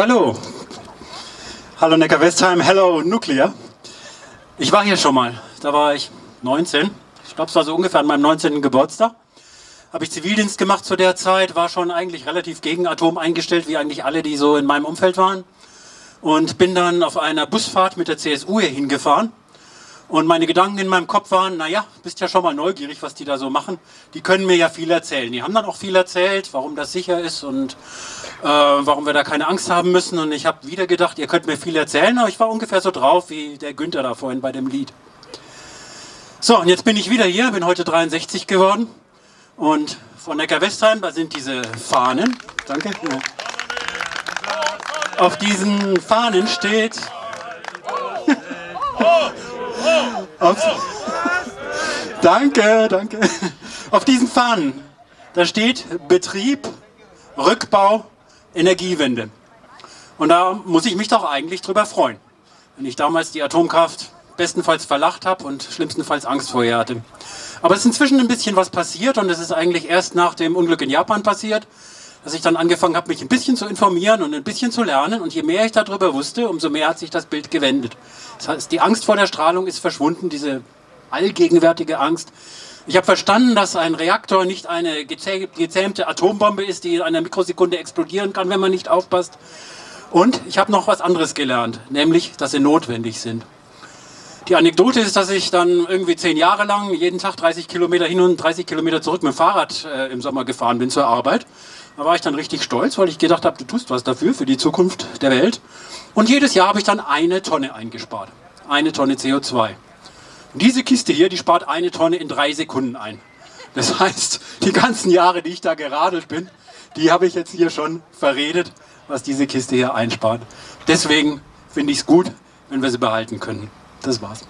Hallo. Hallo Neckar-Westheim, hello Nuclear. Ich war hier schon mal, da war ich 19. Ich glaube, es war so ungefähr an meinem 19. Geburtstag. Habe ich Zivildienst gemacht zu der Zeit, war schon eigentlich relativ gegen Atom eingestellt, wie eigentlich alle, die so in meinem Umfeld waren. Und bin dann auf einer Busfahrt mit der CSU hier hingefahren und meine Gedanken in meinem Kopf waren, naja, bist ja schon mal neugierig, was die da so machen. Die können mir ja viel erzählen. Die haben dann auch viel erzählt, warum das sicher ist und äh, warum wir da keine Angst haben müssen. Und ich habe wieder gedacht, ihr könnt mir viel erzählen, aber ich war ungefähr so drauf wie der Günther da vorhin bei dem Lied. So, und jetzt bin ich wieder hier, bin heute 63 geworden. Und von Neckar-Westheim, da sind diese Fahnen. Danke. Auf diesen Fahnen steht... Auf, danke, danke. Auf diesen Fahnen, da steht Betrieb, Rückbau, Energiewende. Und da muss ich mich doch eigentlich drüber freuen, wenn ich damals die Atomkraft bestenfalls verlacht habe und schlimmstenfalls Angst vor ihr hatte. Aber es ist inzwischen ein bisschen was passiert und es ist eigentlich erst nach dem Unglück in Japan passiert, dass ich dann angefangen habe, mich ein bisschen zu informieren und ein bisschen zu lernen. Und je mehr ich darüber wusste, umso mehr hat sich das Bild gewendet. Das heißt, die Angst vor der Strahlung ist verschwunden, diese allgegenwärtige Angst. Ich habe verstanden, dass ein Reaktor nicht eine gezähmte Atombombe ist, die in einer Mikrosekunde explodieren kann, wenn man nicht aufpasst. Und ich habe noch was anderes gelernt, nämlich, dass sie notwendig sind. Die Anekdote ist, dass ich dann irgendwie zehn Jahre lang jeden Tag 30 Kilometer hin und 30 Kilometer zurück mit dem Fahrrad äh, im Sommer gefahren bin zur Arbeit. Da war ich dann richtig stolz, weil ich gedacht habe, du tust was dafür, für die Zukunft der Welt. Und jedes Jahr habe ich dann eine Tonne eingespart. Eine Tonne CO2. Diese Kiste hier, die spart eine Tonne in drei Sekunden ein. Das heißt, die ganzen Jahre, die ich da geradelt bin, die habe ich jetzt hier schon verredet, was diese Kiste hier einspart. Deswegen finde ich es gut, wenn wir sie behalten können. Das war's.